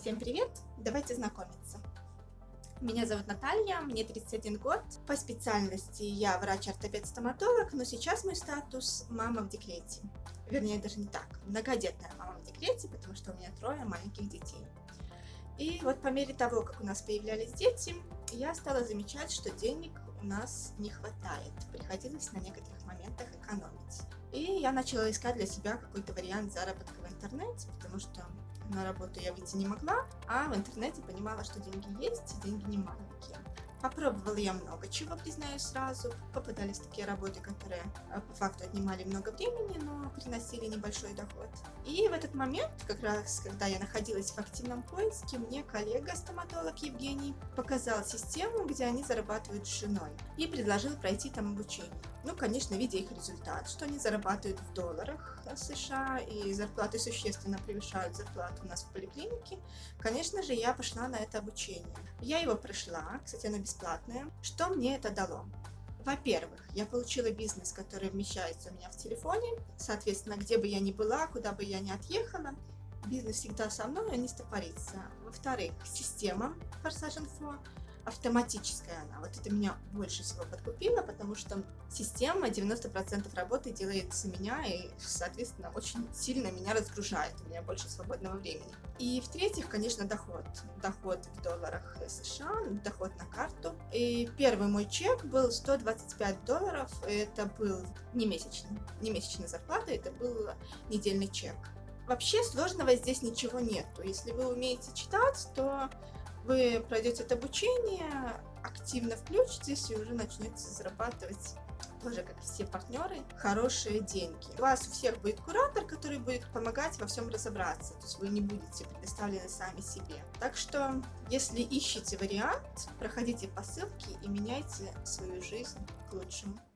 Всем привет! Давайте знакомиться. Меня зовут Наталья, мне 31 год. По специальности я врач-ортопед-стоматолог, но сейчас мой статус мама в декрете. Вернее, даже не так, многодетная мама в декрете, потому что у меня трое маленьких детей. И вот по мере того, как у нас появлялись дети, я стала замечать, что денег у нас не хватает. Приходилось на некоторых моментах экономить. И я начала искать для себя какой-то вариант заработка в интернете, потому что на работу я выйти не могла, а в интернете понимала, что деньги есть, и деньги не маленькие. Попробовала я много чего, признаюсь сразу. Попадались такие работы, которые э, по факту отнимали много времени, но приносили небольшой доход. И в этот момент, как раз когда я находилась в активном поиске, мне коллега-стоматолог Евгений показал систему, где они зарабатывают с женой, и предложил пройти там обучение. Ну, конечно, видя их результат, что они зарабатывают в долларах США, и зарплаты существенно превышают зарплату у нас в поликлинике, конечно же, я пошла на это обучение. Я его прошла, кстати, оно бесплатное. Что мне это дало? Во-первых, я получила бизнес, который вмещается у меня в телефоне, соответственно, где бы я ни была, куда бы я ни отъехала, бизнес всегда со мной, он не стопорится. Во-вторых, система Forsage Info, автоматическая она. Вот это меня больше всего подкупило, потому что система 90% работы делает за меня и, соответственно, очень сильно меня разгружает, у меня больше свободного времени. И в-третьих, конечно, доход. Доход в долларах США, доход на карту. И первый мой чек был 125 долларов, это был не месячный, не месячная зарплата, это был недельный чек. Вообще сложного здесь ничего нету. Если вы умеете читать, то вы пройдете это обучение, активно включитесь и уже начнете зарабатывать тоже как все партнеры, хорошие деньги. У вас у всех будет куратор, который будет помогать во всем разобраться, то есть вы не будете предоставлены сами себе. Так что, если ищете вариант, проходите по ссылке и меняйте свою жизнь к лучшему.